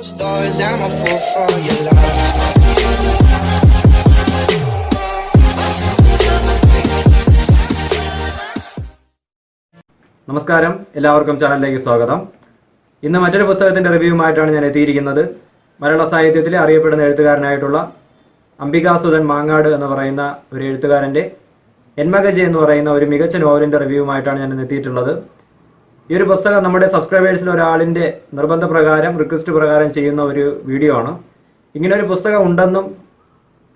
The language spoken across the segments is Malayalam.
For your. നമസ്കാരം. എല്ലാവർക്കും ചാനലിലേക്ക് സ്വാഗതം. ഇന്ന് മറ്റൊരു പുസ്തകത്തിന്റെ റിവ്യൂമായിട്ടാണ് ഞാൻ എത്തിയിരിക്കുന്നത്. മലയാള സാഹിത്യത്തിലെ അറിയപ്പെടുന്ന എഴുത്തുകാരനായിട്ടുള്ള അംബികാസുധൻ മാങ്ങാട് എന്ന് പറയുന്ന ഒരു എഴുത്തുകാരന്റെ എൻമകജി എന്ന് പറയുന്ന ഒരു മികച്ച നോവലിന്റെ റിവ്യൂമായിട്ടാണ് ഞാൻ എത്തിയിട്ടുള്ളത്. ഈ ഒരു പുസ്തകം നമ്മുടെ സബ്സ്ക്രൈബേഴ്സിൽ ഒരാളിന്റെ നിർബന്ധ പ്രകാരം റിക്വസ്റ്റ് പ്രകാരം ചെയ്യുന്ന ഒരു വീഡിയോ ആണ്. ഇങ്ങനെ ഒരു പുസ്തകം ഉണ്ടെന്നും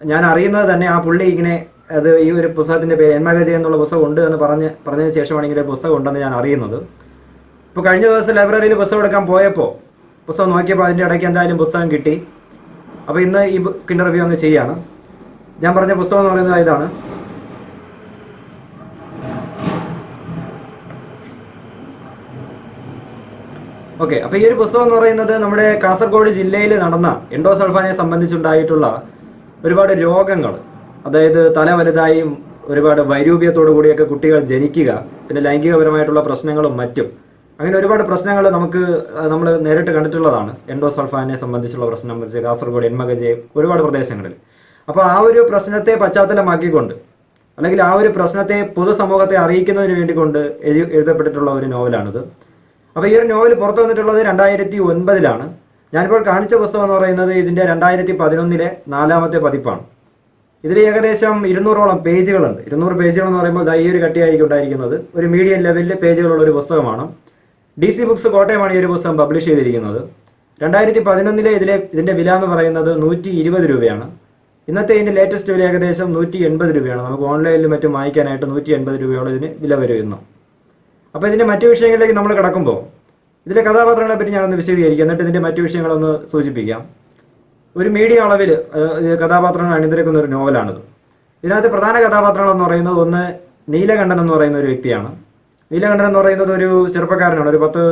ഞാൻ അറിയുന്നത് തന്നെ ആ പുള്ളി ഇങ്ങനെ അത് ഈ ഒരു പുസ്തകത്തിന്റെ പേര് എന്മകജ എന്നുള്ള പുസ്തകം ഉണ്ട് എന്ന് പറഞ്ഞ് പറഞ്ഞതിന് ശേഷമാണ് ഇങ്ങനെ പുസ്തകം ഉണ്ടെന്ന് ഞാൻ അറിയുന്നത്. ഇപ്പോൾ കഴിഞ്ഞ ദിവസം ലൈബ്രറിയിൽ പുസ്തകം എടുക്കാൻ പോയപ്പോൾ പുസ്തകം നോക്കിയപ്പോൾ അതിന്റെ ഇടയ്ക്ക് എന്തായാലും പുസ്തകം കിട്ടി. അപ്പോൾ ഇന്ന് ഈ ബുക്കിന്റെ റിവ്യൂ അങ്ങ് ചെയ്യാണ്. ഞാൻ പറഞ്ഞ പുസ്തകം എന്ന് പറയുന്നത് ഇതാണ്. ഓക്കെ അപ്പോൾ ഈ ഒരു പുസ്തകം എന്ന് പറയുന്നത് നമ്മുടെ കാസർഗോഡ് ജില്ലയിൽ നടന്ന എൻഡോസൾഫാനെ സംബന്ധിച്ചുണ്ടായിട്ടുള്ള ഒരുപാട് രോഗങ്ങൾ അതായത് തല വലുതായും ഒരുപാട് വൈരൂപ്യത്തോടു കൂടിയൊക്കെ കുട്ടികൾ ജനിക്കുക പിന്നെ ലൈംഗികപരമായിട്ടുള്ള പ്രശ്നങ്ങളും മറ്റും. അങ്ങനെ ഒരുപാട് പ്രശ്നങ്ങൾ നമുക്ക് നമ്മൾ നേരിട്ട് കണ്ടിട്ടുള്ളതാണ്. എൻഡോസൾഫാനെ സംബന്ധിച്ചുള്ള പ്രശ്നം കാസർഗോഡ് എൻമകജെ ഒരുപാട് പ്രദേശങ്ങളിൽ. അപ്പോൾ ആ ഒരു പ്രശ്നത്തെ പശ്ചാത്തലമാക്കിക്കൊണ്ട് അല്ലെങ്കിൽ ആ ഒരു പ്രശ്നത്തെ പൊതുസമൂഹത്തെ അറിയിക്കുന്നതിന് വേണ്ടി കൊണ്ട് എഴുതപ്പെട്ടിട്ടുള്ള ഒരു നോവലാണിത്. അപ്പോൾ ഈ ഒരു നോവൽ പുറത്തു വന്നിട്ടുള്ളത് രണ്ടായിരത്തി ഒൻപതിലാണ് ഞാനിപ്പോൾ കാണിച്ച പുസ്തകം എന്ന് പറയുന്നത് ഇതിന്റെ രണ്ടായിരത്തി പതിനൊന്നിലെ നാലാമത്തെ പതിപ്പാണ്. ഇതിൽ ഏകദേശം ഇരുന്നൂറോളം പേജുകളുണ്ട്. ഇരുന്നൂറ് പേജുകൾ എന്ന് പറയുമ്പോൾ ഈ ഒരു കട്ടിയായിരിക്കും ഉണ്ടായിരിക്കുന്നത്. ഒരു മീഡിയം ലെവലിലെ പേജുകളുള്ള ഒരു പുസ്തകമാണ്. ഡി സി ബുക്സ് കോട്ടയമാണ് ഈ ഒരു പുസ്തകം പബ്ലിഷ് ചെയ്തിരിക്കുന്നത്. രണ്ടായിരത്തി പതിനൊന്നിലെ ഇതിലെ ഇതിന്റെ വില എന്ന് പറയുന്നത് നൂറ്റി ഇരുപത് രൂപയാണ്. ഇന്നത്തെ ഇതിന്റെ ലേറ്റസ്റ്റ് വില ഏകദേശം നൂറ്റി എൺപത് രൂപയാണ്. നമുക്ക് ഓൺലൈനിലും മറ്റും വാങ്ങിക്കാനായിട്ട് നൂറ്റി എൺപത് രൂപയോളം ഇതിന് വില വരുന്നു. അപ്പോൾ ഇതിന്റെ മറ്റു വിഷയങ്ങളിലേക്ക് നമ്മൾ കിടക്കുമ്പോൾ ഇതിലെ കഥാപാത്രങ്ങളെ പറ്റി ഞാനൊന്ന് വിശദീകരിക്കാം. എന്നിട്ട് ഇതിന്റെ മറ്റു വിഷയങ്ങളൊന്ന് സൂചിപ്പിക്കാം. ഒരു മീഡിയ അളവിൽ കഥാപാത്രങ്ങൾ അണിനിരക്കുന്ന ഒരു നോവലാണിത്. ഇതിനകത്ത് പ്രധാന കഥാപാത്രങ്ങൾ എന്ന് പറയുന്നത് ഒന്ന് നീലകണ്ഠൻ എന്ന് പറയുന്ന ഒരു വ്യക്തിയാണ്. നീലകണ്ഠൻ എന്ന് പറയുന്നത് ഒരു ചെറുപ്പക്കാരനാണ്. ഒരു പത്ത്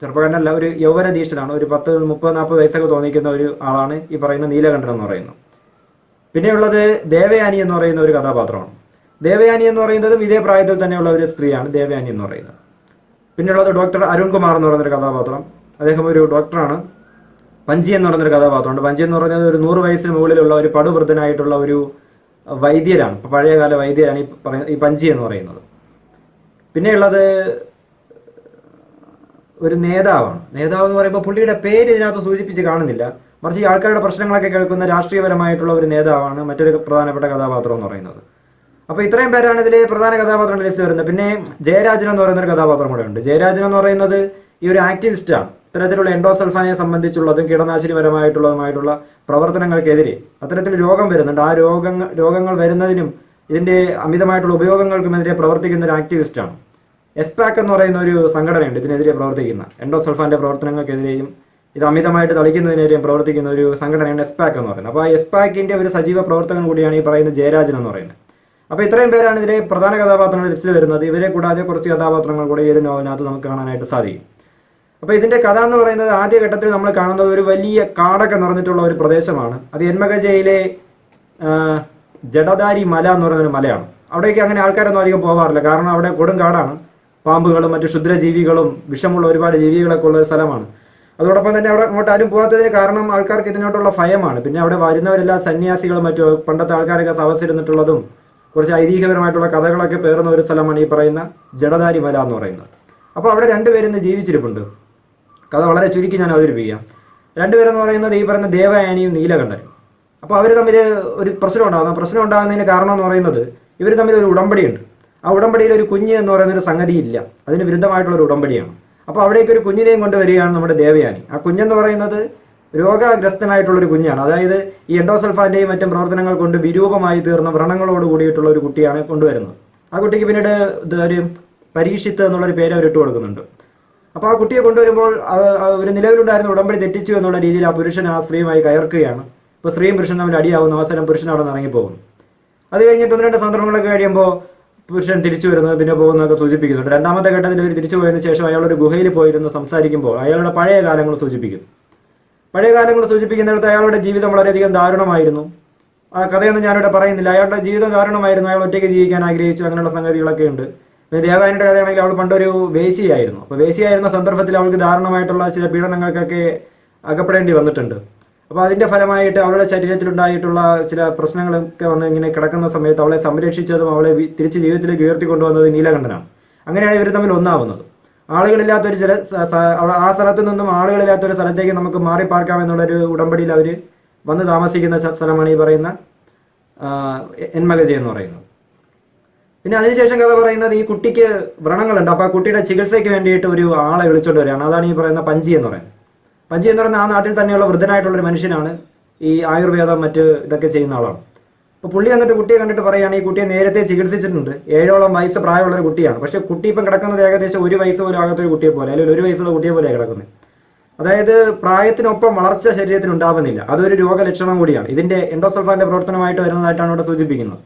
ചെറുപ്പക്കാരനല്ല ഒരു യൗവന യൗവനധീഷ്ഠനാണ്. ഒരു പത്ത് മുപ്പത് നാൽപ്പത് വയസ്സൊക്കെ തോന്നിക്കുന്ന ഒരു ആളാണ് ഈ പറയുന്ന നീലകണ്ഠൻ എന്ന് പറയുന്നത്. പിന്നെയുള്ളത് ദേവയാനി എന്ന് പറയുന്ന ഒരു കഥാപാത്രമാണ്. ദേവയാനി എന്ന് പറയുന്നതും ഇതേ പ്രായത്തിൽ തന്നെയുള്ള ഒരു സ്ത്രീയാണ് ദേവയാനി എന്ന് പറയുന്നത്. പിന്നെയുള്ളത് ഡോക്ടർ അരുൺകുമാർ എന്ന് പറഞ്ഞൊരു കഥാപാത്രം. അദ്ദേഹം ഒരു ഡോക്ടറാണ് പഞ്ചി എന്ന് പറയുന്നൊരു കഥാപാത്രമുണ്ട്. പഞ്ചി എന്ന് പറഞ്ഞാൽ ഒരു നൂറ് വയസ്സിന് മുകളിലുള്ള ഒരു പടുവൃദ്ധനായിട്ടുള്ള ഒരു വൈദ്യരാണ്. പഴയകാല വൈദ്യരാണ് ഈ പറയുന്ന ഈ പഞ്ചി എന്ന് പറയുന്നത്. പിന്നെയുള്ളത് ഒരു നേതാവാണ്. നേതാവ് എന്ന് പറയുമ്പോൾ പുള്ളിയുടെ പേര് ഇതിനകത്ത് സൂചിപ്പിച്ച് കാണുന്നില്ല. മറിച്ച് ഈ ആൾക്കാരുടെ പ്രശ്നങ്ങളൊക്കെ കേൾക്കുന്ന രാഷ്ട്രീയപരമായിട്ടുള്ള ഒരു നേതാവാണ് മറ്റൊരു പ്രധാനപ്പെട്ട കഥാപാത്രം എന്ന് പറയുന്നത്. അപ്പോൾ ഇത്രയും പേരാണ് ഇതിലെ പ്രധാന കഥാപാത്രങ്ങളുടെ ലിസ്റ്റ് വരുന്നത്. പിന്നെ ജയരാജൻ എന്ന് പറയുന്ന ഒരു കഥാപാത്രം കൂടെ ഉണ്ട്. ജയരാജൻ എന്ന് പറയുന്നത് ഈ ഒരു ആക്ടിവിസ്റ്റ് ആണ്. ഇത്തരത്തിലുള്ള എൻഡോസൾഫാനെ സംബന്ധിച്ചുള്ളതും കീടനാശിനിപരമായിട്ടുള്ളതുമായിട്ടുള്ള പ്രവർത്തനങ്ങൾക്കെതിരെ അത്തരത്തിൽ രോഗം വരുന്നുണ്ട്. ആ രോഗങ്ങൾ രോഗങ്ങൾ വരുന്നതിനും ഇതിന്റെ അമിതമായിട്ടുള്ള ഉപയോഗങ്ങൾക്കുമെതിരെ പ്രവർത്തിക്കുന്ന ഒരു ആക്ടിവിസ്റ്റ് ആണ്. എസ്പാക്ക് എന്ന് പറയുന്ന ഒരു സംഘടനയുണ്ട് ഇതിനെതിരെ പ്രവർത്തിക്കുന്ന. എൻഡോസൾഫാന്റെ പ്രവർത്തനങ്ങൾക്കെതിരെയും ഇത് അമിതമായിട്ട് തളിക്കുന്നതിനെതിരെയും പ്രവർത്തിക്കുന്ന ഒരു സംഘടനയാണ് എസ്പാക്ക് എന്ന് പറയുന്നത്. അപ്പോൾ ആ എസ്പാക്കിന്റെ ഒരു സജീവ പ്രവർത്തകൻ കൂടിയാണ് ഈ പറയുന്ന ജയരാജൻ എന്ന് പറയുന്നത്. അപ്പോൾ ഇത്രയും പേരാണ് ഇതിലെ പ്രധാന കഥാപാത്രങ്ങൾ ലിസ്റ്റിൽ വരുന്നത്. ഇവരെ കൂടാതെ കുറച്ച് കഥാപാത്രങ്ങൾ കൂടെ ഈ ഒരു നോവലിനകത്ത് നമുക്ക് കാണാനായിട്ട് സാധിക്കും. അപ്പോൾ ഇതിന്റെ കഥ എന്ന് പറയുന്നത് ആദ്യ ഘട്ടത്തിൽ നമ്മൾ കാണുന്നത് ഒരു വലിയ കാടൊക്കെ നിറഞ്ഞിട്ടുള്ള ഒരു പ്രദേശമാണ്. അത് എൻമകജയിലെ ജഡദാരി മല എന്ന് പറയുന്ന ഒരു മലയാണ്. അവിടേക്ക് അങ്ങനെ ആൾക്കാരൊന്നും അധികം പോകാറില്ല കാരണം അവിടെ കൊടും കാടാണ്. പാമ്പുകളും മറ്റു ക്ഷുദ്രജീവികളും വിഷമുള്ള ഒരുപാട് ജീവികളൊക്കെ ഉള്ള ഒരു സ്ഥലമാണ്. അതോടൊപ്പം തന്നെ അവിടെ അങ്ങോട്ട് ആരും പോകാത്തതിന് കാരണം ആൾക്കാർക്ക് ഇതിനോട്ടുള്ള ഭയമാണ്. പിന്നെ അവിടെ വരുന്നവരെല്ലാം സന്യാസികളും മറ്റു പണ്ടത്തെ ആൾക്കാരൊക്കെ തപസ്സിരുന്നിട്ടുള്ളതും കുറച്ച് ഐതിഹ്യപരമായിട്ടുള്ള കഥകളൊക്കെ പേർന്ന ഒരു സ്ഥലമാണ് ഈ പറയുന്ന ജഡധാരി മല എന്ന് പറയുന്നത്. അപ്പോൾ അവിടെ രണ്ടുപേരും ഇന്ന് ജീവിച്ചിരിപ്പുണ്ട്. കഥ വളരെ ചുരുക്കി ഞാൻ അവതരിപ്പിക്കാം. രണ്ടുപേരെന്ന് പറയുന്നത് ഈ പറയുന്ന ദേവയാനിയും നീലകണ്ഠനും. അപ്പോൾ അവർ തമ്മിൽ ഒരു പ്രശ്നം ഉണ്ടാകുന്ന പ്രശ്നം ഉണ്ടാകുന്നതിന് കാരണം എന്ന് പറയുന്നത് ഇവർ തമ്മിൽ ഒരു ഉടമ്പടിയുണ്ട്. ആ ഉടമ്പടിയിൽ ഒരു കുഞ്ഞ് എന്ന് പറയുന്ന ഒരു സംഗതി ഇല്ല. അതിന് വിരുദ്ധമായിട്ടുള്ള ഒരു ഉടമ്പടിയാണ്. അപ്പോൾ അവിടേക്ക് ഒരു കുഞ്ഞിനെയും കൊണ്ടുവരികയാണ് നമ്മുടെ ദേവയാനി. ആ കുഞ്ഞെന്ന് പറയുന്നത് രോഗഗ്രസ്തനായിട്ടുള്ള ഒരു കുഞ്ഞാണ്. അതായത് ഈ എൻഡോസൾഫാന്റെയും മറ്റും പ്രവർത്തനങ്ങൾ കൊണ്ട് വിരൂപമായി തീർന്ന വ്രണങ്ങളോട് കൂടിയിട്ടുള്ള ഒരു കുട്ടിയാണ് കൊണ്ടുവരുന്നത്. ആ കുട്ടിക്ക് പിന്നീട് ഒരു പരീക്ഷിത്ത് എന്നുള്ളൊരു പേര് അവർ കൊടുക്കുന്നുണ്ട്. അപ്പോൾ ആ കുട്ടിയെ കൊണ്ടുവരുമ്പോൾ ഒരു നിലവിലുണ്ടായിരുന്ന ഉടമ്പടി തെറ്റിച്ചു എന്നുള്ള രീതിയിൽ ആ പുരുഷൻ ആ സ്ത്രീയുമായി കയർക്കുകയാണ്. ഇപ്പോൾ സ്ത്രീയും പുരുഷനും തമ്മിൽ അടിയാവുന്ന അവസരം പുരുഷൻ അവിടെ നിന്ന് ഇറങ്ങിപ്പോകുന്നു. അത് കഴിഞ്ഞിട്ട് ഒന്ന് രണ്ട് സന്ദർഭങ്ങളൊക്കെ കഴിയുമ്പോൾ പുരുഷൻ തിരിച്ചു വരുന്നത് പിന്നെ പോകുന്നതൊക്കെ സൂചിപ്പിക്കുന്നുണ്ട്. രണ്ടാമത്തെ ഘട്ടത്തിൽ ഇവർ തിരിച്ചു പോയതിനു ശേഷം അയാളൊരു ഗുഹയിൽ പോയിരുന്ന് സംസാരിക്കുമ്പോൾ അയാളുടെ പഴയ കാലങ്ങൾ സൂചിപ്പിക്കുന്നു. പഴയ കാലങ്ങൾ സൂചിപ്പിക്കുന്നിടത്ത് അയാളുടെ ജീവിതം വളരെയധികം ദാരുണമായിരുന്നു. ആ കഥയൊന്നും ഞാനിവിടെ പറയുന്നില്ല. അയാളുടെ ജീവിതം ദാരുണമായിരുന്നു. അയാൾ ഒറ്റയ്ക്ക് ജീവിക്കാൻ ആഗ്രഹിച്ചു. അങ്ങനെയുള്ള സംഗതികളൊക്കെ ഉണ്ട്. ദേവായന്റെ കഥയാണെങ്കിൽ അവൾ പണ്ടൊരു വേശിയായിരുന്നു. അപ്പോൾ വേശിയായിരുന്ന സന്ദർഭത്തിൽ അവൾക്ക് ദാരുണമായിട്ടുള്ള ചില പീഡനങ്ങൾക്കൊക്കെ അകപ്പെടേണ്ടി വന്നിട്ടുണ്ട്. അപ്പോൾ അതിന്റെ ഫലമായിട്ട് അവളുടെ ശരീരത്തിലുണ്ടായിട്ടുള്ള ചില പ്രശ്നങ്ങളൊക്കെ വന്ന് ഇങ്ങനെ കിടക്കുന്ന സമയത്ത് അവളെ സംരക്ഷിച്ചതും അവളെ തിരിച്ച് ജീവിതത്തിലേക്ക് ഉയർത്തിക്കൊണ്ടുവന്നത് നീലകണ്ഠനാണ്. അങ്ങനെയാണ് ഇവർ തമ്മിൽ ഒന്നാവുന്നത്. ആളുകളില്ലാത്തൊരു ചില ആ സ്ഥലത്ത് നിന്നും ആളുകളില്ലാത്തൊരു സ്ഥലത്തേക്ക് നമുക്ക് മാറി പാർക്കാം എന്നുള്ളൊരു ഉടമ്പടിയിൽ അവർ വന്ന് താമസിക്കുന്ന സ്ഥ- സ്ഥലമാണ് ഈ പറയുന്ന എൻ മഗജി എന്ന് പറയുന്നത്. പിന്നെ അതിനുശേഷം കഥ പറയുന്നത് ഈ കുട്ടിക്ക് വ്രണങ്ങളുണ്ട്. അപ്പോൾ ആ കുട്ടിയുടെ ചികിത്സയ്ക്ക് വേണ്ടിയിട്ട് ഒരു ആളെ വിളിച്ചോണ്ട് വരികയാണ്. അതാണ് ഈ പറയുന്ന പഞ്ചി എന്ന് പറയുന്നത്. പഞ്ചി എന്ന് പറയുന്ന ആ നാട്ടിൽ തന്നെയുള്ള വൃദ്ധനായിട്ടുള്ള ഒരു മനുഷ്യനാണ് ഈ ആയുർവേദം മറ്റ് ഇതൊക്കെ ചെയ്യുന്ന ആളാണ്. അപ്പോൾ പുള്ളി വന്നിട്ട് കുട്ടിയെ കണ്ടിട്ട് പറയുകയാണ് ഈ കുട്ടിയെ നേരത്തെ ചികിത്സിച്ചിട്ടുണ്ട്. ഏഴോളം വയസ്സ് പ്രായമുള്ള ഒരു കുട്ടിയാണ്. പക്ഷേ കുട്ടി ഇപ്പം കിടക്കുന്നത് ഏകദേശം ഒരു വയസ്സ് പോലും ആകാത്ത ഒരു കുട്ടിയെ പോലെ അല്ലെങ്കിൽ ഒരു വയസ്സുള്ള കുട്ടിയെ പോലെയാണ് കിടക്കുന്നത്. അതായത് പ്രായത്തിനൊപ്പം വളർച്ച ശരീരത്തിൽ ഉണ്ടാവുന്നില്ല. അതൊരു രോഗലക്ഷണം കൂടിയാണ്. ഇതിന്റെ എൻഡോസൾഫാന്റെ പ്രവർത്തനമായിട്ട് വരുന്നതായിട്ടാണ് ഇവിടെ സൂചിപ്പിക്കുന്നത്.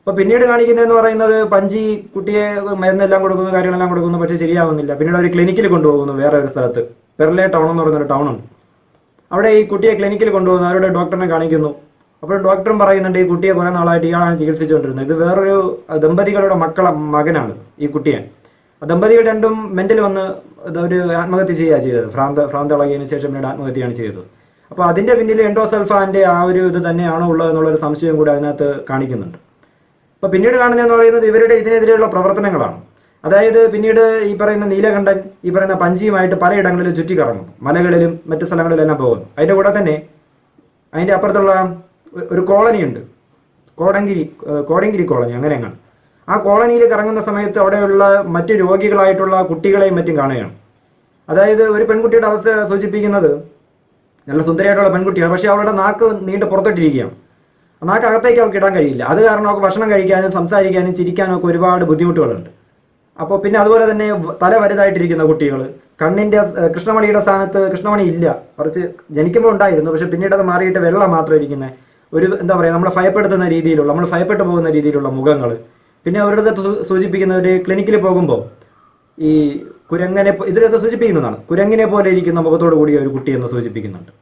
അപ്പൊ പിന്നീട് കാണിക്കുന്നതെന്ന് പറയുന്നത് പഞ്ചി കുട്ടിയെ മരുന്നെല്ലാം കൊടുക്കുന്നു കാര്യങ്ങളെല്ലാം കൊടുക്കുന്നു പക്ഷേ ശരിയാവുന്നില്ല. പിന്നീട് അവർ ക്ലിനിക്കിൽ കൊണ്ടുപോകുന്നു വേറെ ഒരു സ്ഥലത്ത്. പെർലെ ടൗൺ എന്ന് പറയുന്ന ഒരു ടൗൺ ഉണ്ട് അവിടെ ഈ കുട്ടിയെ ക്ലിനിക്കിൽ കൊണ്ടുപോകുന്നു. അവരുടെ ഡോക്ടറിനെ കാണിക്കുന്നു. അപ്പോൾ ഡോക്ടറും പറയുന്നുണ്ട് ഈ കുട്ടിയെ കുറെ നാളായിട്ട് ഇയാളാണ് ചികിത്സിച്ചുകൊണ്ടിരുന്നത്. ഇത് വേറൊരു ദമ്പതികളുടെ മക്കളെ മകനാണ് ഈ കുട്ടിയെ. ദമ്പതികൾ രണ്ടും മെന്റൽ വന്ന് ഒരു ആത്മഹത്യ ചെയ്യുക ചെയ്തത്. ഭ്രാന്ത ഇളകിയതിനു ശേഷം പിന്നീട് ആത്മഹത്യയാണ് ചെയ്തത്. അപ്പോൾ അതിന്റെ പിന്നിൽ എൻഡോസൽഫാന്റെ ആ ഒരു ഇത് തന്നെയാണോ ഉള്ളത് എന്നുള്ള ഒരു സംശയം കൂടി അതിനകത്ത് കാണിക്കുന്നുണ്ട്. അപ്പോൾ പിന്നീട് കാണുന്നതെന്ന് പറയുന്നത് ഇവരുടെ ഇതിനെതിരെയുള്ള പ്രവർത്തനങ്ങളാണ്. അതായത് പിന്നീട് ഈ പറയുന്ന നീലകണ്ഠൻ ഈ പറയുന്ന പഞ്ചിയുമായിട്ട് പലയിടങ്ങളിലും ചുറ്റിക്കറങ്ങും. മലകളിലും മറ്റു സ്ഥലങ്ങളിലെല്ലാം പോകുന്നു. അതിന്റെ കൂടെ തന്നെ അതിന്റെ അപ്പുറത്തുള്ള ഒരു കോളനി ഉണ്ട്. കോടങ്കിരി കോടങ്കിരി കോളനി അങ്ങനെ ആ കോളനിയിൽ കറങ്ങുന്ന സമയത്ത് അവിടെയുള്ള മറ്റു രോഗികളായിട്ടുള്ള കുട്ടികളെയും മറ്റും കാണുകയാണ്. അതായത് ഒരു പെൺകുട്ടിയുടെ അവസ്ഥ സൂചിപ്പിക്കുന്നത് നല്ല സുന്ദരിയായിട്ടുള്ള പെൺകുട്ടിയാണ്. പക്ഷേ അവളുടെ നാക്ക് നീണ്ട് പുറത്തിട്ടിരിക്കുകയാണ്. നാക്ക് അകത്തേക്ക് അവൾക്ക് ഇടാൻ കഴിയില്ല. അത് കാരണം അവൾക്ക് ഭക്ഷണം കഴിക്കാനും സംസാരിക്കാനും ചിരിക്കാനും ഒക്കെ ഒരുപാട് ബുദ്ധിമുട്ടുകളുണ്ട്. അപ്പോൾ പിന്നെ അതുപോലെ തന്നെ തല വലുതായിട്ടിരിക്കുന്ന കുട്ടികൾ കണ്ണിന്റെ കൃഷ്ണമണിയുടെ സ്ഥാനത്ത് കൃഷ്ണമണി ഇല്ല. കുറച്ച് ജനിക്കുമ്പോൾ ഉണ്ടായിരുന്നു. പക്ഷെ പിന്നീട് അത് മാറിയിട്ട് വെള്ളം മാത്രം ഇരിക്കുന്ന ഒരു എന്താ പറയുക നമ്മളെ ഭയപ്പെടുത്തുന്ന രീതിയിലുള്ള നമ്മൾ ഭയപ്പെട്ടു പോകുന്ന രീതിയിലുള്ള മുഖങ്ങൾ പിന്നെ അവരുടെ സൂചിപ്പിക്കുന്ന ഒരു ക്ലിനിക്കിൽ പോകുമ്പോൾ ഈ കുരങ്ങനെ ഇതിലൊക്കെ സൂചിപ്പിക്കുന്നതാണ്. കുരങ്ങിനെ പോലെ ഇരിക്കുന്ന മുഖത്തോടു കൂടി ഒരു കുട്ടി എന്ന് സൂചിപ്പിക്കുന്നുണ്ട്.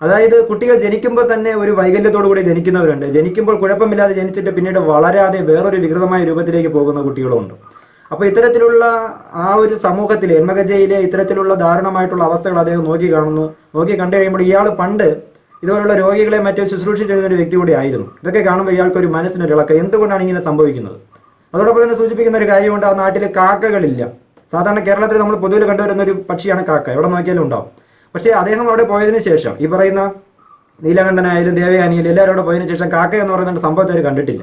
അതായത് കുട്ടികൾ ജനിക്കുമ്പോൾ തന്നെ ഒരു വൈകല്യത്തോടു കൂടി ജനിക്കുന്നവരുണ്ട്. ജനിക്കുമ്പോൾ കുഴപ്പമില്ലാതെ ജനിച്ചിട്ട് പിന്നീട് വളരാതെ വേറൊരു വികൃതമായ രൂപത്തിലേക്ക് പോകുന്ന കുട്ടികളുമുണ്ട്. അപ്പൊ ഇത്തരത്തിലുള്ള ആ ഒരു സമൂഹത്തിലെ എൻമകജയിലെ ഇത്തരത്തിലുള്ള ദാരുണമായിട്ടുള്ള അവസ്ഥകൾ അദ്ദേഹം നോക്കി കാണുന്നു. നോക്കി കണ്ടു കഴിയുമ്പോൾ ഇയാൾ പണ്ട് ഇതുപോലുള്ള രോഗികളെ മറ്റോ ചെയ്യുന്ന ഒരു വ്യക്തി കൂടി ആയിരുന്നു. ഇതൊക്കെ കാണുമ്പോൾ ഇയാൾക്ക് ഒരു മനസ്സിനൊരു ഇളക്കം എന്തുകൊണ്ടാണ് ഇങ്ങനെ സംഭവിക്കുന്നത്? അതോടൊപ്പം തന്നെ സൂചിപ്പിക്കുന്ന ഒരു കാര്യമുണ്ട്. ആ നാട്ടിൽ കാക്കകളില്ല. സാധാരണ കേരളത്തിൽ നമ്മൾ പൊതുവിൽ കണ്ടുവരുന്ന ഒരു പക്ഷിയാണ് കാക്ക. എവിടെ നോക്കിയാലും ഉണ്ടാവും. പക്ഷേ അദ്ദേഹം അവിടെ പോയതിനു ശേഷം ഈ പറയുന്ന നീലകണ്ഠനായാലും ദേവയാനിയിലും എല്ലാവരും അവിടെ പോയതിനു ശേഷം കാക്ക എന്ന് പറയുന്ന സംഭവത്തെ അവർ കണ്ടിട്ടില്ല.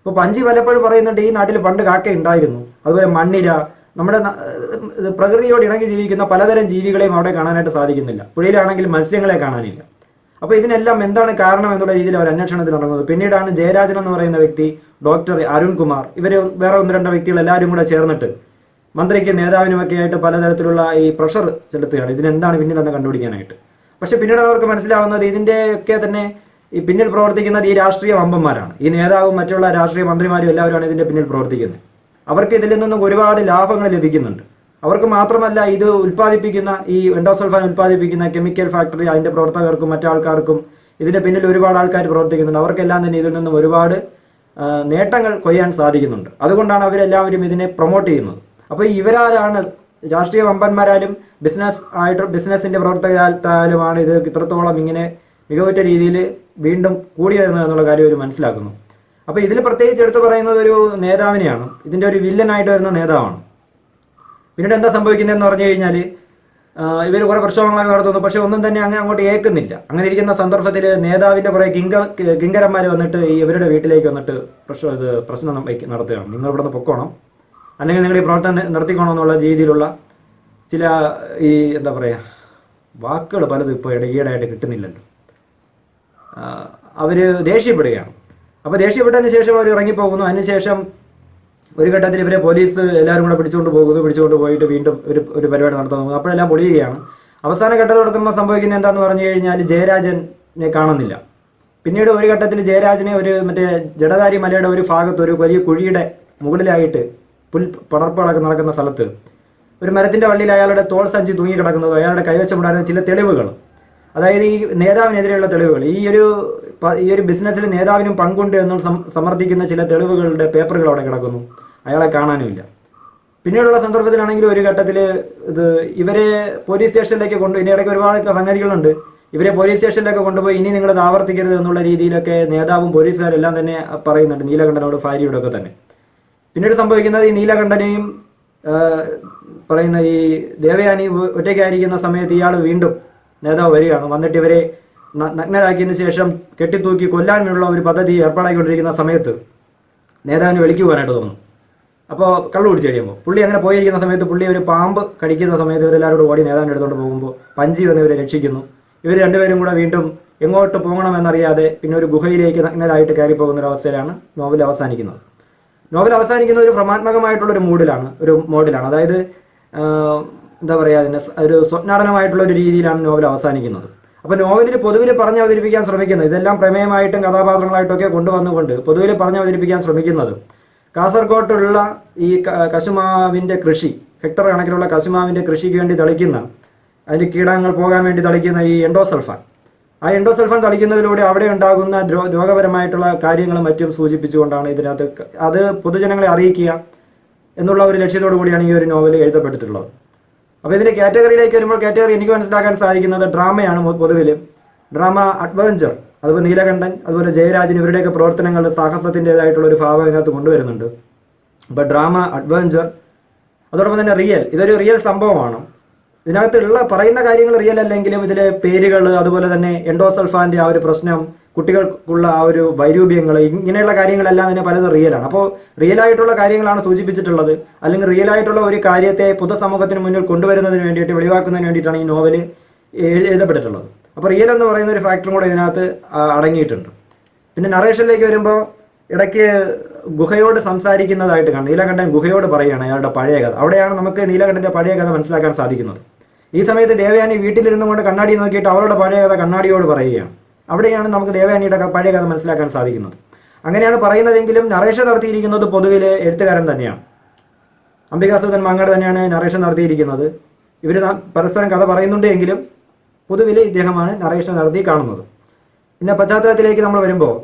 ഇപ്പോൾ പഞ്ചി പലപ്പോഴും പറയുന്നുണ്ട് ഈ നാട്ടിൽ പണ്ട് കാക്ക ഉണ്ടായിരുന്നു. അതുപോലെ മണ്ണിര നമ്മുടെ പ്രകൃതിയോട് ഇണങ്ങി ജീവിക്കുന്ന പലതരം ജീവികളെയും അവിടെ കാണാനായിട്ട് സാധിക്കുന്നില്ല. പുഴയിലാണെങ്കിൽ മത്സ്യങ്ങളെ കാണാനില്ല. അപ്പോൾ ഇതിനെല്ലാം എന്താണ് കാരണം എന്നുള്ള രീതിയിൽ അവർ അന്വേഷണത്തിൽ ഇറങ്ങുന്നത്. പിന്നീടാണ് ജയരാജൻ എന്ന് പറയുന്ന വ്യക്തി ഡോക്ടർ അരുൺകുമാർ ഇവർ വേറെ ഒന്ന് രണ്ട് വ്യക്തികൾ എല്ലാവരും കൂടെ ചേർന്നിട്ട് മന്ത്രിക്ക് നേതാവിനുമൊക്കെ ആയിട്ട് പലതരത്തിലുള്ള ഈ പ്രഷർ ചെലുത്തുകയാണ്. ഇതിനെന്താണ് പിന്നിലെന്ന് കണ്ടുപിടിക്കാനായിട്ട്. പക്ഷെ പിന്നീട് അവർക്ക് മനസ്സിലാവുന്നത് ഇതിന്റെയൊക്കെ തന്നെ ഈ പിന്നിൽ പ്രവർത്തിക്കുന്നത് ഈ രാഷ്ട്രീയ വമ്പന്മാരാണ്. ഈ നേതാവും മറ്റുള്ള രാഷ്ട്രീയ മന്ത്രിമാരും എല്ലാവരും ആണ് ഇതിന്റെ പിന്നിൽ പ്രവർത്തിക്കുന്നത്. അവർക്ക് ഇതിൽ നിന്നും ഒരുപാട് ലാഭങ്ങൾ ലഭിക്കുന്നുണ്ട്. അവർക്ക് മാത്രമല്ല ഇത് ഉൽപ്പാദിപ്പിക്കുന്ന ഈ എൻഡോസൾഫാൻ ഉൽപ്പാദിപ്പിക്കുന്ന കെമിക്കൽ ഫാക്ടറി അതിന്റെ പ്രവർത്തകർക്കും മറ്റാൾക്കാർക്കും ഇതിന്റെ പിന്നിൽ ഒരുപാട് ആൾക്കാർ പ്രവർത്തിക്കുന്നുണ്ട്. അവർക്കെല്ലാം തന്നെ ഇതിൽ നിന്നും ഒരുപാട് നേട്ടങ്ങൾ കൊയ്യാൻ സാധിക്കുന്നുണ്ട്. അതുകൊണ്ടാണ് അവരെല്ലാവരും ഇതിനെ പ്രൊമോട്ട് ചെയ്യുന്നത്. അപ്പോൾ ഇവരാരാണ് രാഷ്ട്രീയ വമ്പന്മാരാലും ബിസിനസ് ആയിട്ട് ബിസിനസിന്റെ പ്രവർത്തകരാലുമാണ് ഇത് ഇത്രത്തോളം ഇങ്ങനെ മികവുറ്റ രീതിയിൽ വീണ്ടും കൂടി വരുന്നത് എന്നുള്ള കാര്യം ഒരു മനസ്സിലാക്കുന്നു. അപ്പോൾ ഇതിൽ പ്രത്യേകിച്ച് എടുത്തു പറയുന്നത് ഒരു നേതാവിനെയാണ്. ഇതിന്റെ ഒരു വില്ലനായിട്ട് വരുന്ന നേതാവാണ്. പിന്നീട് എന്താ സംഭവിക്കുന്നതെന്ന് പറഞ്ഞു കഴിഞ്ഞാൽ ഇവർ കുറെ പ്രക്ഷോഭങ്ങളൊക്കെ നടത്തുന്നു. പക്ഷേ ഒന്നും തന്നെ അങ്ങനെ അങ്ങോട്ട് ഏക്കുന്നില്ല അങ്ങനെ ഇരിക്കുന്ന സന്ദർഭത്തിൽ നേതാവിന്റെ കുറേ കിങ്ക കിങ്കരന്മാർ വന്നിട്ട് ഈ ഇവരുടെ വീട്ടിലേക്ക് വന്നിട്ട് പ്രശ്നം ഇത് പ്രശ്നം നടത്തുകയാണ്. നിങ്ങൾ ഇവിടെ നിന്ന് പൊക്കോണം. അല്ലെങ്കിൽ നിങ്ങൾ ഈ പ്രവർത്തനം നിർത്തിക്കോണം എന്നുള്ള രീതിയിലുള്ള ചില ഈ എന്താ പറയുക വാക്കുകൾ പലതും ഇപ്പോൾ ഈയിടെയായിട്ട് കിട്ടുന്നില്ലല്ലോ. അവർ ദേഷ്യപ്പെടുകയാണ്. അപ്പോൾ ദേഷ്യപ്പെട്ടതിന് ശേഷം അവർ ഇറങ്ങിപ്പോകുന്നു. അതിനുശേഷം ഒരു ഘട്ടത്തിൽ ഇവരെ പോലീസ് എല്ലാവരും കൂടെ പിടിച്ചുകൊണ്ട് പോകുന്നു പിടിച്ചുകൊണ്ട് പോയിട്ട് വീണ്ടും ഒരു ഒരു പരിപാടി നടത്തുന്നു. അപ്പോഴെല്ലാം പൊളിയുകയാണ്. അവസാന ഘട്ടത്തോടത്തുമ്പോൾ സംഭവിക്കുന്നത് എന്താന്ന് പറഞ്ഞു കഴിഞ്ഞാൽ ജയരാജനെ കാണുന്നില്ല. പിന്നീട് ഒരു ഘട്ടത്തിൽ ജയരാജനെ ഒരു മറ്റേ ജഡധാരി മലയുടെ ഒരു ഭാഗത്ത് ഒരു വലിയ കുഴിയുടെ മുകളിലായിട്ട് പുൽ പടർപ്പുകളൊക്കെ നടക്കുന്ന സ്ഥലത്ത് ഒരു മരത്തിന്റെ വള്ളിയിൽ അയാളുടെ തോൾ സഞ്ചി തൂങ്ങി കിടക്കുന്നത് അയാളുടെ കൈവശമുണ്ടായിരുന്ന ചില തെളിവുകൾ. അതായത് ഈ നേതാവിനെതിരെയുള്ള തെളിവുകൾ ഈ ഒരു ഈ ഒരു ബിസിനസ്സിൽ നേതാവിനും പങ്കുണ്ട് എന്ന് സമർത്ഥിക്കുന്ന ചില തെളിവുകളുടെ പേപ്പറുകൾ അവിടെ കിടക്കുന്നു. അയാളെ കാണാനുമില്ല. പിന്നീടുള്ള സന്ദർഭത്തിലാണെങ്കിൽ ഒരു ഘട്ടത്തിൽ ഇത് ഇവരെ പോലീസ് സ്റ്റേഷനിലേക്ക് കൊണ്ടു ഇനി ഇടയ്ക്ക് ഒരുപാട് സംഗതികളുണ്ട്. ഇവരെ പോലീസ് സ്റ്റേഷനിലൊക്കെ കൊണ്ടുപോയി ഇനി നിങ്ങൾ ആവർത്തിക്കരുത് എന്നുള്ള രീതിയിലൊക്കെ നേതാവും പോലീസുകാരെല്ലാം തന്നെ പറയുന്നുണ്ട് നീലകണ്ഠനോട് ഭാര്യയോടൊക്കെ തന്നെ. പിന്നീട് സംഭവിക്കുന്നത് ഈ നീലകണ്ഠനെയും പറയുന്ന ഈ ദേവയാനി ഒറ്റയ്ക്കായിരിക്കുന്ന സമയത്ത് ഇയാൾ വീണ്ടും നേതാവ് വരികയാണ്. വന്നിട്ട് ഇവരെ നഗ്നരാക്കിയതിനു ശേഷം കെട്ടിത്തൂക്കി കൊല്ലാനുള്ള ഒരു പദ്ധതി ഏർപ്പാടാക്കിക്കൊണ്ടിരിക്കുന്ന സമയത്ത് നേതാവിന് വിളിക്കു പോകാനായിട്ട് തോന്നുന്നു അപ്പോൾ കള്ളു കുടിച്ച് കഴിയുമ്പോൾ പുള്ളി അങ്ങനെ പോയിരിക്കുന്ന സമയത്ത് പുള്ളി ഒരു പാമ്പ് കടിക്കുന്ന സമയത്ത് ഇവരെല്ലാവരോട് ഓടി നേതാവിന്റെ എടുത്തുകൊണ്ട് പോകുമ്പോൾ പഞ്ചി വന്ന് ഇവരെ രക്ഷിക്കുന്നു. ഇവർ രണ്ടുപേരും കൂടെ വീണ്ടും എങ്ങോട്ട് പോകണമെന്നറിയാതെ പിന്നെ ഒരു ഗുഹയിലേക്ക് നഗ്നരായിട്ട് കയറി പോകുന്ന ഒരു അവസ്ഥയിലാണ് നോവൽ അവസാനിക്കുന്നത്. നോവൽ അവസാനിക്കുന്ന ഒരു ഭ്രമാത്മകമായിട്ടുള്ള ഒരു മൂഡിലാണ് ഒരു മോഡിലാണ്. അതായത് എന്താ പറയുക അതിന് ഒരു സ്വപ്നാടനമായിട്ടുള്ള ഒരു രീതിയിലാണ് നോവൽ അവസാനിക്കുന്നത്. അപ്പോൾ നോവലിൽ പൊതുവിൽ പറഞ്ഞ് അവതരിപ്പിക്കാൻ ശ്രമിക്കുന്നത് ഇതെല്ലാം പ്രമേയമായിട്ടും കഥാപാത്രങ്ങളായിട്ടൊക്കെ കൊണ്ടുവന്നുകൊണ്ട് പൊതുവിൽ പറഞ്ഞ് അവതരിപ്പിക്കാൻ ശ്രമിക്കുന്നത് കാസർഗോട്ടുള്ള ഈ കശുമാവിന്റെ കൃഷി ഹെക്ടർ കണക്കിലുള്ള കശുമാവിന്റെ കൃഷിക്ക് വേണ്ടി തളിക്കുന്ന അതിന് കീടങ്ങൾ പോകാൻ വേണ്ടി തളിക്കുന്ന ഈ എൻഡോസൾഫാൻ. ആ എൻഡോസൾഫാൻ തളിക്കുന്നതിലൂടെ അവിടെ ഉണ്ടാകുന്ന രോഗപരമായിട്ടുള്ള കാര്യങ്ങളും മറ്റും സൂചിപ്പിച്ചുകൊണ്ടാണ് ഇതിനകത്ത് അത് പൊതുജനങ്ങളെ അറിയിക്കുക എന്നുള്ള ഒരു ലക്ഷ്യത്തോടു കൂടിയാണ് ഈ ഒരു നോവൽ എഴുതപ്പെട്ടിട്ടുള്ളത്. അപ്പോൾ ഇതിന്റെ കാറ്റഗറിയിലേക്ക് വരുമ്പോൾ കാറ്റഗറി എനിക്ക് മനസ്സിലാക്കാൻ സാധിക്കുന്നത് ഡ്രാമയാണ് പൊതുവിൽ. ഡ്രാമ അഡ്വഞ്ചർ അതുപോലെ നീലകണ്ഠൻ അതുപോലെ ജയരാജൻ ഇവരുടെയൊക്കെ പ്രവർത്തനങ്ങൾ സാഹസത്തിന്റെതായിട്ടുള്ള ഒരു ഭാവം ഇതിനകത്ത് കൊണ്ടുവരുന്നുണ്ട്. അപ്പോൾ ഡ്രാമ അഡ്വഞ്ചർ അതോടൊപ്പം തന്നെ റിയൽ ഇതൊരു റിയൽ സംഭവമാണ്. ഇതിനകത്തുള്ള പറയുന്ന കാര്യങ്ങൾ റിയൽ അല്ലെങ്കിലും ഇതിലെ പേരുകൾ അതുപോലെ തന്നെ എൻഡോസൾഫാന്റെ ആ ഒരു പ്രശ്നം കുട്ടികൾക്കുള്ള ആ ഒരു വൈരൂപ്യങ്ങൾ ഇങ്ങനെയുള്ള കാര്യങ്ങളെല്ലാം തന്നെ പലതും റിയലാണ് അപ്പോൾ റിയൽ ആയിട്ടുള്ള കാര്യങ്ങളാണ് സൂചിപ്പിച്ചിട്ടുള്ളത്. അല്ലെങ്കിൽ റിയൽ ആയിട്ടുള്ള ഒരു കാര്യത്തെ പൊതുസമൂഹത്തിന് മുന്നിൽ കൊണ്ടുവരുന്നതിന് വേണ്ടിയിട്ട് വെളിവാക്കുന്നതിന് വേണ്ടിയിട്ടാണ് ഈ നോവൽ എഴുതപ്പെട്ടിട്ടുള്ളത്. അപ്പോൾ റിയൽ എന്ന് പറയുന്ന ഒരു ഫാക്ടറും കൂടെ ഇതിനകത്ത് അടങ്ങിയിട്ടുണ്ട്. പിന്നെ നറേഷനിലേക്ക് വരുമ്പോൾ ഇടയ്ക്ക് ഗുഹയോട് സംസാരിക്കുന്നതായിട്ട് കാണും നീലകണ്ഠൻ ഗുഹയോട് പറയുകയാണ് അയാളുടെ പഴയ കഥ. അവിടെയാണ് നമുക്ക് നീലകണ്ഠന്റെ പഴയ കഥ മനസ്സിലാക്കാൻ സാധിക്കുന്നത്. ഈ സമയത്ത് ദേവയാനി വീട്ടിലിരുന്നു കൊണ്ട് കണ്ണാടി നോക്കിയിട്ട് അവളുടെ പഴയ കഥ കണ്ണാടിയോട് പറയുകയാണ്. അവിടെയാണ് നമുക്ക് ദേവയാനിയുടെ പഴയ കഥ മനസ്സിലാക്കാൻ സാധിക്കുന്നത്. അങ്ങനെയാണ് പറയുന്നതെങ്കിലും നറേഷൻ നടത്തിയിരിക്കുന്നത് പൊതുവിൽ എഴുത്തുകാരൻ തന്നെയാണ്. അംബികാസുധൻ മാങ്ങാട് തന്നെയാണ് നറേഷൻ നടത്തിയിരിക്കുന്നത്. ഇവർ പരസ്പരം കഥ പറയുന്നുണ്ട് എങ്കിലും പൊതുവിൽ ഇദ്ദേഹമാണ് നറേഷൻ നടത്തി കാണുന്നത്. പിന്നെ പശ്ചാത്തലത്തിലേക്ക് നമ്മൾ വരുമ്പോൾ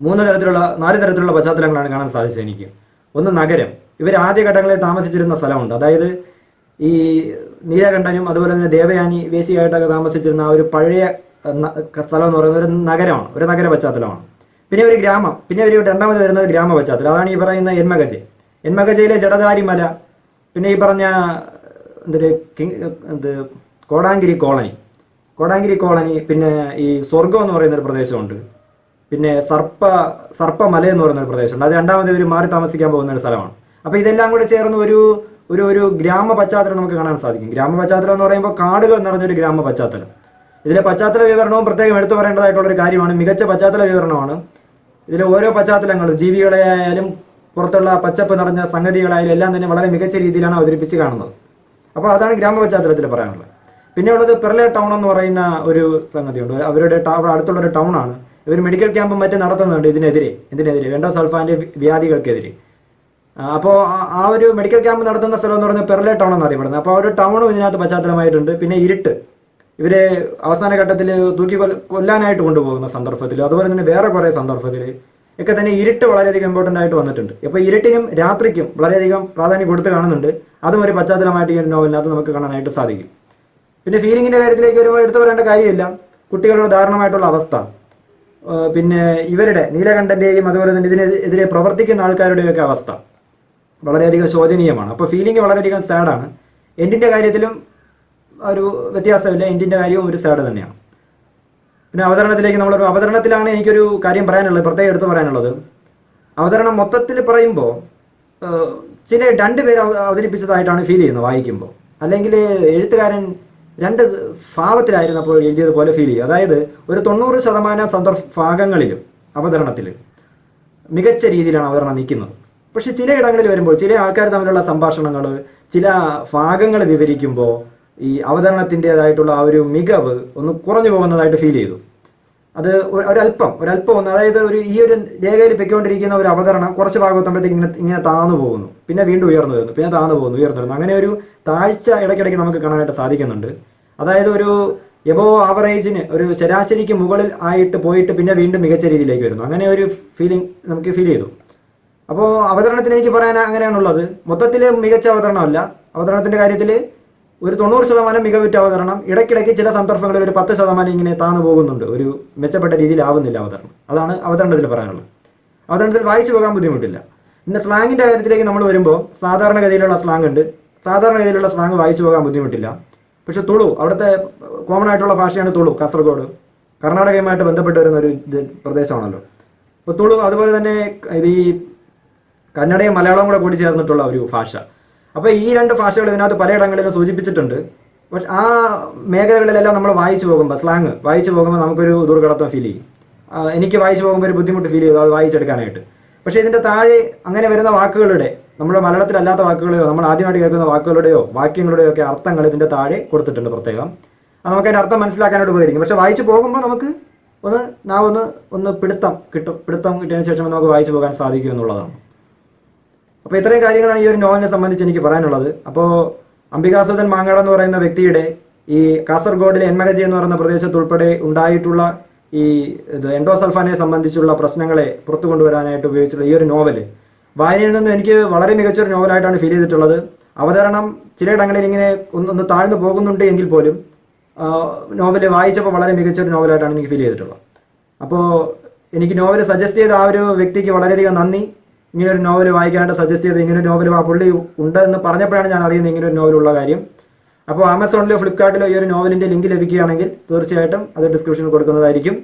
മൂന്ന് തരത്തിലുള്ള നാല് തരത്തിലുള്ള പശ്ചാത്തലങ്ങളാണ് കാണാൻ സാധിച്ചത് എനിക്ക്. ഒന്ന് നഗരം. ഇവർ ആദ്യഘട്ടങ്ങളിൽ താമസിച്ചിരുന്ന സ്ഥലമുണ്ട്. അതായത് ഈ നീലകണ്ഠനും അതുപോലെ തന്നെ ദേവയാനി വേശിയായിട്ടൊക്കെ താമസിച്ചിരുന്ന ആ ഒരു പഴയ സ്ഥലം എന്ന് പറയുന്നത് ഒരു നഗരമാണ് ഒരു നഗര പശ്ചാത്തലമാണ്. പിന്നെ ഒരു ഗ്രാമം പിന്നെ ഒരു രണ്ടാമത് വരുന്നത് ഗ്രാമ പശ്ചാത്തലം. അതാണ് ഈ പറയുന്ന എന്മകജെ എൻമകജയിലെ ജഡധാരിമല പിന്നെ ഈ പറഞ്ഞ എന്തൊരു എന്ത് കോടാങ്കിരി കോളനി. കോടാങ്കിരി കോളനി പിന്നെ ഈ സ്വർഗം എന്ന് പറയുന്ന ഒരു പ്രദേശമുണ്ട്. പിന്നെ സർപ്പ സർപ്പമല എന്ന് പറയുന്ന ഒരു പ്രദേശമുണ്ട്. അത് രണ്ടാമത് ഇവർ മാറി താമസിക്കാൻ പോകുന്ന ഒരു സ്ഥലമാണ്. അപ്പോൾ ഇതെല്ലാം കൂടെ ചേർന്ന് ഒരു ഒരു ഒരു ഗ്രാമ പശ്ചാത്തലം നമുക്ക് കാണാൻ സാധിക്കും. ഗ്രാമ പശ്ചാത്തലം എന്ന് പറയുമ്പോൾ കാടുകൾ നിറഞ്ഞൊരു ഗ്രാമ പശ്ചാത്തലം. ഇതിലെ പശ്ചാത്തല വിവരണവും പ്രത്യേകം എടുത്തു പറയേണ്ടതായിട്ടുള്ള ഒരു കാര്യമാണ്. മികച്ച പശ്ചാത്തല വിവരണമാണ്. ഇതിലെ ഓരോ പശ്ചാത്തലങ്ങളും ജീവികളെ ആയാലും പുറത്തുള്ള പച്ചപ്പ് നിറഞ്ഞ സംഗതികളായാലും എല്ലാം തന്നെ വളരെ മികച്ച രീതിയിലാണ് അവതരിപ്പിച്ച് കാണുന്നത്. അപ്പോൾ അതാണ് ഗ്രാമ പറയാനുള്ളത്. പിന്നെ ഉള്ളത് പെർലെ ടൗൺ എന്ന് പറയുന്ന ഒരു സംഗതിയുണ്ട്. അവരുടെ അടുത്തുള്ള ഒരു ടൗണാണ് ഇവർ മെഡിക്കൽ ക്യാമ്പും മറ്റും നടത്തുന്നുണ്ട് ഇതിനെതിരെ. ഇതിനെതിരെ വെണ്ടോ സൾഫാന്റെ വ്യാധികൾക്കെതിരെ. അപ്പോൾ ആ ഒരു മെഡിക്കൽ ക്യാമ്പ് നടത്തുന്ന സ്ഥലം എന്ന് പറയുന്നത് പെർലെ ടൗൺ എന്ന് അറിയപ്പെടുന്നത്. അപ്പോൾ ആ ഒരു ടൗണും ഇതിനകത്ത് പശ്ചാത്തലമായിട്ടുണ്ട്. പിന്നെ ഇരുട്ട്. ഇവരെ അവസാന ഘട്ടത്തിൽ തൂക്കി കൊല്ല- കൊല്ലാനായിട്ട് കൊണ്ടുപോകുന്ന സന്ദർഭത്തിൽ അതുപോലെ തന്നെ വേറെ കുറേ സന്ദർഭത്തിൽ ഒക്കെ തന്നെ ഇരുട്ട് വളരെയധികം ഇമ്പോർട്ടന്റ് ആയിട്ട് വന്നിട്ടുണ്ട്. ഇപ്പോൾ ഇരുട്ടിനും രാത്രിക്കും വളരെയധികം പ്രാധാന്യം കൊടുത്ത് കാണുന്നുണ്ട്. അതും ഒരു പശ്ചാത്തലമായിട്ട് ഈ ഒരു നോവലിനകത്ത് നമുക്ക് കാണാനായിട്ട് സാധിക്കും. പിന്നെ ഫീലിങ്ങിന്റെ കാര്യത്തിലേക്ക് വരുമ്പോൾ എടുത്തു പറയേണ്ട കാര്യമില്ല. കുട്ടികളുടെ ദാരുണമായിട്ടുള്ള അവസ്ഥ. പിന്നെ ഇവരുടെ നീലകണ്ഠന്റെയും അതുപോലെ തന്നെ ഇതിനെതിരെ പ്രവർത്തിക്കുന്ന ആൾക്കാരുടെയൊക്കെ അവസ്ഥ. വളരെയധികം ശോചനീയമാണ്. അപ്പോൾ ഫീലിംഗ് വളരെയധികം സാഡാണ് എൻഡിന്റെ കാര്യത്തിലും ഒരു വ്യത്യാസമില്ല. എൻഡിന്റെ കാര്യവും ഒരു സൈഡ് തന്നെയാണ്. പിന്നെ അവതരണത്തിലേക്ക് നമ്മളൊരു അവതരണത്തിലാണ് എനിക്കൊരു കാര്യം പറയാനുള്ളത് പ്രത്യേകം എടുത്തു പറയാനുള്ളത്. അവതരണം മൊത്തത്തിൽ പറയുമ്പോൾ ചില രണ്ട് അവതരിപ്പിച്ചതായിട്ടാണ് ഫീൽ ചെയ്യുന്നത് വായിക്കുമ്പോൾ. അല്ലെങ്കിൽ എഴുത്തുകാരൻ രണ്ട് ഭാവത്തിലായിരുന്നപ്പോൾ എഴുതിയതുപോലെ ഫീൽ ചെയ്യും അതായത് ഒരു തൊണ്ണൂറ് ശതമാനം സന്ദർഭ ഭാഗങ്ങളിലും അവതരണത്തിൽ മികച്ച രീതിയിലാണ് അവതരണം നിൽക്കുന്നത്. പക്ഷെ ചില ഇടങ്ങളിൽ വരുമ്പോൾ ചില ആൾക്കാർ തമ്മിലുള്ള സംഭാഷണങ്ങൾ ചില ഭാഗങ്ങൾ വിവരിക്കുമ്പോൾ ഈ അവതരണത്തിന്റെതായിട്ടുള്ള ആ ഒരു മികവ് ഒന്ന് കുറഞ്ഞു പോകുന്നതായിട്ട് ഫീൽ ചെയ്തു. അത് ഒരല്പം ഒരല്പം ഒന്ന് അതായത് ഒരു ഈ ഒരു രേഖയിൽ പൊയ്ക്കൊണ്ടിരിക്കുന്ന ഒരു അവതരണം കുറച്ച് ഭാഗത്തുമ്പോഴത്തേക്ക് ഇങ്ങനെ ഇങ്ങനെ താന്നു പോകുന്നു. പിന്നെ വീണ്ടും ഉയർന്നു വരുന്നു പിന്നെ താന്നു പോകുന്നു ഉയർന്നു വരുന്നു. അങ്ങനെ ഒരു താഴ്ച ഇടയ്ക്കിടയ്ക്ക് നമുക്ക് കാണാനായിട്ട് സാധിക്കുന്നുണ്ട്. അതായത് ഒരു എബോ ആവറേജിന് ഒരു ശരാശരിക്ക് മുകളിൽ ആയിട്ട് പോയിട്ട് പിന്നെ വീണ്ടും മികച്ച രീതിയിലേക്ക് വരുന്നു. അങ്ങനെ ഒരു ഫീലിംഗ് നമുക്ക് ഫീൽ ചെയ്തു. അപ്പോൾ അവതരണത്തിന് എനിക്ക് പറയാൻ അങ്ങനെയാണുള്ളത്. മൊത്തത്തിൽ മികച്ച അവതരണമല്ല. അവതരണത്തിന്റെ കാര്യത്തിൽ ഒരു തൊണ്ണൂറ് ശതമാനം മികവുറ്റ അവതരണം ഇടയ്ക്കിടയ്ക്ക് ചില സന്ദർഭങ്ങളിൽ ഒരു പത്ത് ശതമാനം ഇങ്ങനെ താന്നു പോകുന്നുണ്ട്. ഒരു മെച്ചപ്പെട്ട രീതിയിലാവുന്നില്ല അവതരണം. അതാണ് അവതരണത്തിൽ പറയാനുള്ളത്. അവതരണത്തിൽ വായിച്ചു പോകാൻ ബുദ്ധിമുട്ടില്ല. പിന്നെ സ്ലാങ്ങിന്റെ കാര്യത്തിലേക്ക് നമ്മൾ വരുമ്പോൾ സാധാരണഗതിയിലുള്ള സ്ലാങ് ഉണ്ട്. സാധാരണഗതിയിലുള്ള സ്ലാങ് വായിച്ചു പോകാൻ ബുദ്ധിമുട്ടില്ല. പക്ഷെ തുളു അവിടുത്തെ കോമൺ ആയിട്ടുള്ള ഭാഷയാണ് തുളു കാസർഗോഡ്. കർണാടകയുമായിട്ട് ബന്ധപ്പെട്ട് വരുന്ന ഒരു പ്രദേശമാണല്ലോ. അപ്പോൾ തുളു അതുപോലെ തന്നെ ഇത് ഈ കന്നഡയും മലയാളവും കൂടെ കൂടി ചേർന്നിട്ടുള്ള ഒരു ഭാഷ. അപ്പോൾ ഈ രണ്ട് ഭാഷകൾ ഇതിനകത്ത് പലയിടങ്ങളിലും സൂചിപ്പിച്ചിട്ടുണ്ട്. പക്ഷെ ആ മേഖലകളിലെല്ലാം നമ്മൾ വായിച്ചു പോകുമ്പോൾ സ്ലാങ് വായിച്ചു പോകുമ്പോൾ നമുക്കൊരു ദുർഘടത്വം ഫീൽ ചെയ്യും. എനിക്ക് വായിച്ചു പോകുമ്പോൾ ഒരു ബുദ്ധിമുട്ട് ഫീൽ ചെയ്തു അത് വായിച്ചെടുക്കാനായിട്ട്. പക്ഷേ ഇതിന്റെ താഴെ അങ്ങനെ വരുന്ന വാക്കുകളുടെ നമ്മുടെ മലയാളത്തിലല്ലാത്ത വാക്കുകളെയോ നമ്മൾ ആദ്യമായിട്ട് കേൾക്കുന്ന വാക്കുകളുടെയോ വാക്യങ്ങളുടെയോ ഒക്കെ അർത്ഥങ്ങൾ ഇതിന്റെ താഴെ കൊടുത്തിട്ടുണ്ട് പ്രത്യേകം. അത് നമുക്ക് അതിന്റെ അർത്ഥം മനസ്സിലാക്കാനായിട്ട് ഉപകരിക്കും. പക്ഷേ വായിച്ചു പോകുമ്പോൾ നമുക്ക് ഒന്ന് നാ ഒന്ന് ഒന്ന് പിടുത്തം കിട്ടും. പിടുത്തം കിട്ടിയതിന് ശേഷം നമുക്ക് വായിച്ചു പോകാൻ സാധിക്കും എന്നുള്ളതാണ്. അപ്പോൾ ഇത്രയും കാര്യങ്ങളാണ് ഈ ഒരു നോവലിനെ സംബന്ധിച്ച് എനിക്ക് പറയാനുള്ളത്. അപ്പോൾ അംബികാസുധൻ മാങ്ങാട് എന്ന് പറയുന്ന വ്യക്തിയുടെ ഈ കാസർഗോഡിലെ എൻമഗജി എന്ന് പറയുന്ന പ്രദേശത്ത് ഉൾപ്പെടെ ഉണ്ടായിട്ടുള്ള ഈ ഇത് സംബന്ധിച്ചുള്ള പ്രശ്നങ്ങളെ പുറത്തു കൊണ്ടുവരാനായിട്ട് ഉപയോഗിച്ചുള്ള ഈ ഒരു നോവൽ വായനയിൽ നിന്നും എനിക്ക് വളരെ മികച്ചൊരു നോവലായിട്ടാണ് ഫീൽ ചെയ്തിട്ടുള്ളത്. അവതരണം ചിലയിടങ്ങളിൽ ഇങ്ങനെ ഒന്ന് താഴ്ന്നു പോകുന്നുണ്ട് എങ്കിൽ പോലും നോവൽ വായിച്ചപ്പോൾ വളരെ മികച്ചൊരു നോവലായിട്ടാണ് എനിക്ക് ഫീൽ ചെയ്തിട്ടുള്ളത്. അപ്പോൾ എനിക്ക് നോവൽ സജസ്റ്റ് ചെയ്ത ആ ഒരു വ്യക്തിക്ക് വളരെയധികം നന്ദി. ഇങ്ങനെ ഒരു നോവൽ വായിക്കാനായിട്ട് സജസ്റ്റ് ചെയ്ത് ഇങ്ങനെ ഒരു നോവൽ ആ പുള്ളി ഉണ്ട് എന്ന് പറഞ്ഞപ്പോഴാണ് ഞാൻ അറിയുന്നത് ഇങ്ങനെ ഒരു നോവലുള്ള കാര്യം. അപ്പോൾ ആമസോണിലോ ഫ്ലിപ്കാർട്ടിലോ ഈ ഒരു നോവലിന്റെ ലിങ്ക് ലഭിക്കുകയാണെങ്കിൽ തീർച്ചയായിട്ടും അത് ഡിസ്ക്രിപ്ഷനിൽ കൊടുക്കുന്നതായിരിക്കും.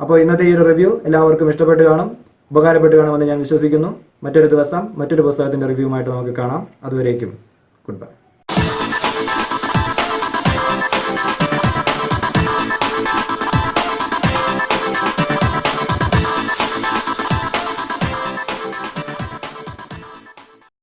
അപ്പോൾ ഇന്നത്തെ ഈ ഒരു റിവ്യൂ എല്ലാവർക്കും ഇഷ്ടപ്പെട്ട് കാണും ഉപകാരപ്പെട്ട് കാണുമെന്ന് ഞാൻ വിശ്വസിക്കുന്നു. മറ്റൊരു ദിവസം മറ്റൊരു പുസ്തകത്തിന്റെ റിവ്യൂമായിട്ട് നമുക്ക് കാണാം. അതുവരേക്കും ഗുഡ് ബൈ